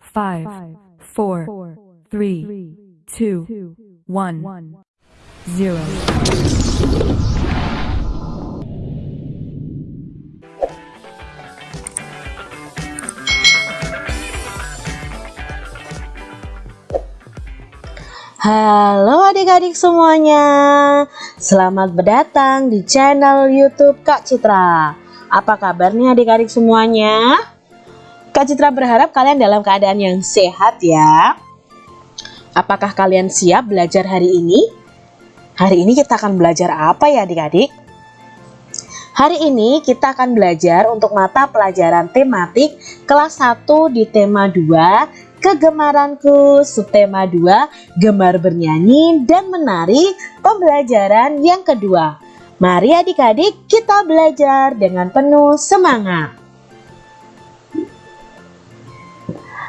five, four, three, two, one, zero. Halo adik-adik semuanya Selamat berdatang di channel youtube Kak Citra Apa kabarnya adik-adik semuanya? Kak Citra berharap kalian dalam keadaan yang sehat ya Apakah kalian siap belajar hari ini? Hari ini kita akan belajar apa ya adik-adik? Hari ini kita akan belajar untuk mata pelajaran tematik kelas 1 di tema 2 Kegemaranku subtema 2 Gemar bernyanyi dan menari pembelajaran yang kedua Mari adik-adik kita belajar dengan penuh semangat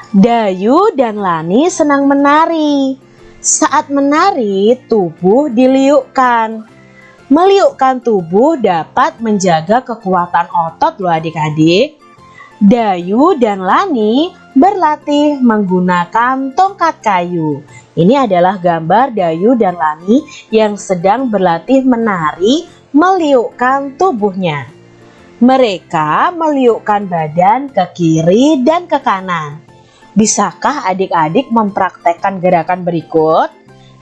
Dayu dan Lani senang menari Saat menari tubuh diliukkan Meliukkan tubuh dapat menjaga kekuatan otot loh adik-adik Dayu dan Lani berlatih menggunakan tongkat kayu. Ini adalah gambar Dayu dan Lani yang sedang berlatih menari meliukkan tubuhnya. Mereka meliukkan badan ke kiri dan ke kanan. Bisakah adik-adik mempraktekkan gerakan berikut?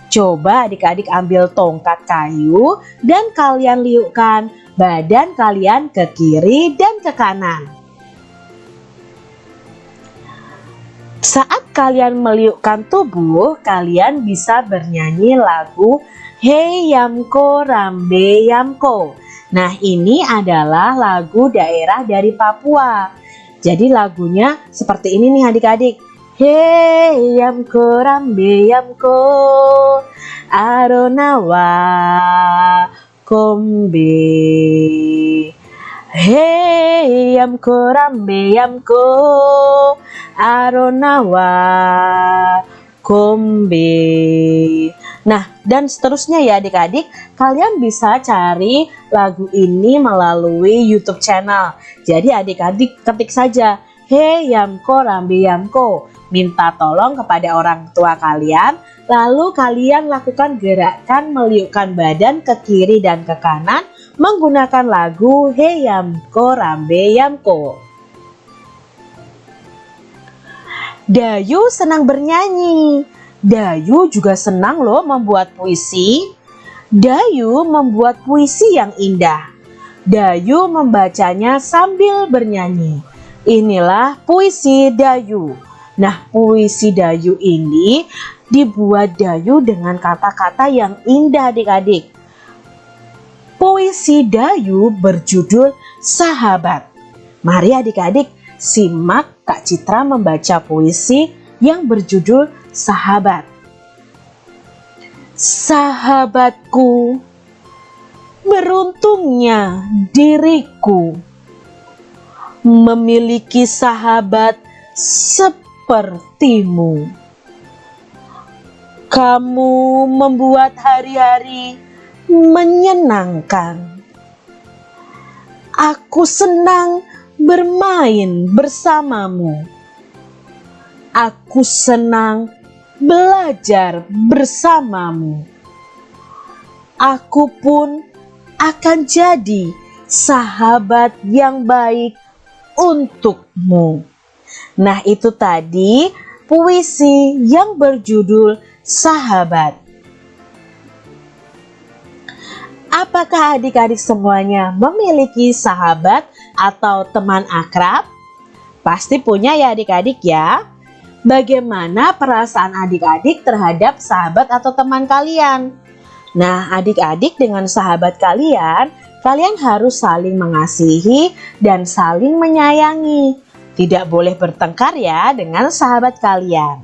Coba adik-adik ambil tongkat kayu dan kalian liukkan badan kalian ke kiri dan ke kanan. Saat kalian meliukkan tubuh, kalian bisa bernyanyi lagu Hey Yamko Rambe Yamko. Nah ini adalah lagu daerah dari Papua. Jadi lagunya seperti ini nih adik-adik. Hey Yamko Rambe Yamko Aronawa Kombe Hey Yamko Rambe Yamko Aronawa Kombe. Nah, dan seterusnya ya adik-adik, kalian bisa cari lagu ini melalui YouTube channel. Jadi adik-adik ketik saja, Hey Yamko Rambi Yamko, minta tolong kepada orang tua kalian, lalu kalian lakukan gerakan meliukkan badan ke kiri dan ke kanan menggunakan lagu Hey Yamko Rambe Yamko. Dayu senang bernyanyi. Dayu juga senang loh membuat puisi. Dayu membuat puisi yang indah. Dayu membacanya sambil bernyanyi. Inilah puisi Dayu. Nah, puisi Dayu ini dibuat Dayu dengan kata-kata yang indah adik-adik. Puisi Dayu berjudul Sahabat. Mari adik-adik simak Kak Citra membaca puisi yang berjudul Sahabat. Sahabatku, beruntungnya diriku memiliki sahabat sepertimu. Kamu membuat hari-hari menyenangkan. Aku senang bermain bersamamu. Aku senang belajar bersamamu. Aku pun akan jadi sahabat yang baik untukmu. Nah, itu tadi puisi yang berjudul Sahabat. Apakah adik-adik semuanya memiliki sahabat atau teman akrab? Pasti punya ya adik-adik ya. Bagaimana perasaan adik-adik terhadap sahabat atau teman kalian? Nah, adik-adik dengan sahabat kalian, kalian harus saling mengasihi dan saling menyayangi. Tidak boleh bertengkar ya dengan sahabat kalian.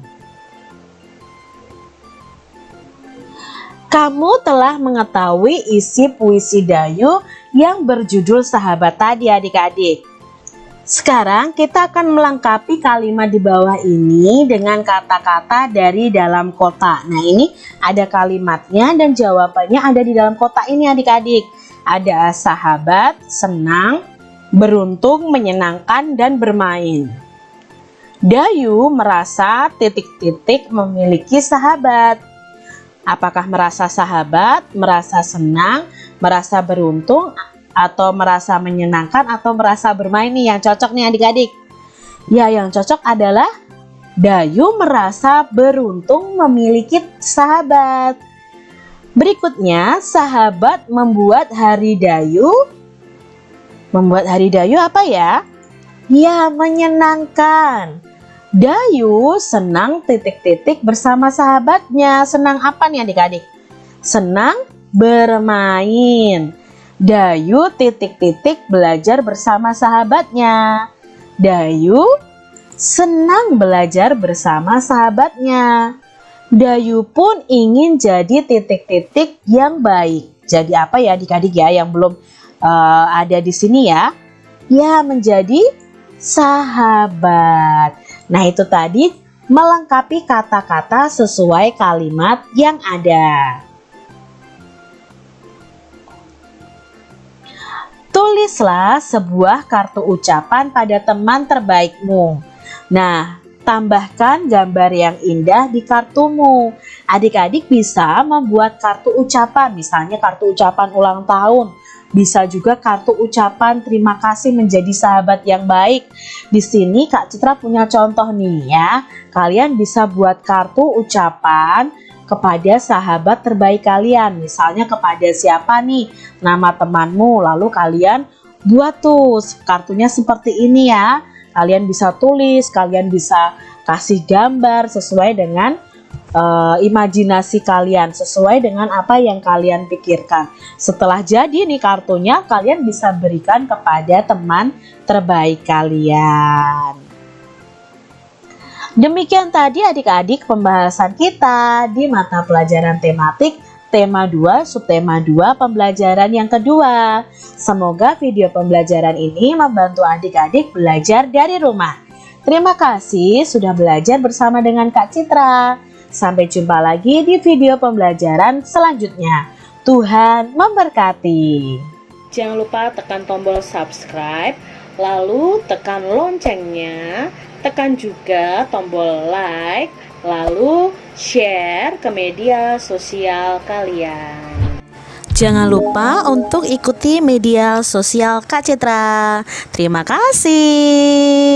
Kamu telah mengetahui isi puisi Dayu yang berjudul sahabat tadi adik-adik. Sekarang kita akan melengkapi kalimat di bawah ini dengan kata-kata dari dalam kotak. Nah ini ada kalimatnya dan jawabannya ada di dalam kotak ini adik-adik. Ada sahabat, senang, beruntung, menyenangkan, dan bermain. Dayu merasa titik-titik memiliki sahabat. Apakah merasa sahabat, merasa senang, merasa beruntung, atau merasa menyenangkan, atau merasa bermain nih yang cocok nih adik-adik? Ya, yang cocok adalah Dayu merasa beruntung memiliki sahabat. Berikutnya, sahabat membuat hari Dayu. Membuat hari Dayu apa ya? Ya, menyenangkan. Dayu senang titik-titik bersama sahabatnya. Senang apa nih adik-adik? Senang bermain. Dayu titik-titik belajar bersama sahabatnya. Dayu senang belajar bersama sahabatnya. Dayu pun ingin jadi titik-titik yang baik. Jadi apa ya adik-adik ya yang belum uh, ada di sini ya? Ya menjadi sahabat. Nah itu tadi melengkapi kata-kata sesuai kalimat yang ada. Tulislah sebuah kartu ucapan pada teman terbaikmu. Nah, tambahkan gambar yang indah di kartumu. Adik-adik bisa membuat kartu ucapan, misalnya kartu ucapan ulang tahun, bisa juga kartu ucapan terima kasih menjadi sahabat yang baik. Di sini Kak Citra punya contoh nih ya. Kalian bisa buat kartu ucapan kepada sahabat terbaik kalian. Misalnya kepada siapa nih nama temanmu. Lalu kalian buat tuh kartunya seperti ini ya. Kalian bisa tulis, kalian bisa kasih gambar sesuai dengan uh, imajinasi kalian sesuai dengan apa yang kalian pikirkan. Setelah jadi nih kartunya, kalian bisa berikan kepada teman terbaik kalian. Demikian tadi adik-adik pembahasan kita di mata pelajaran tematik tema 2 subtema 2 pembelajaran yang kedua. Semoga video pembelajaran ini membantu adik-adik belajar dari rumah. Terima kasih sudah belajar bersama dengan Kak Citra. Sampai jumpa lagi di video pembelajaran selanjutnya. Tuhan memberkati. Jangan lupa tekan tombol subscribe, lalu tekan loncengnya, tekan juga tombol like, lalu share ke media sosial kalian. Jangan lupa untuk ikuti media sosial Kak Citra. Terima kasih.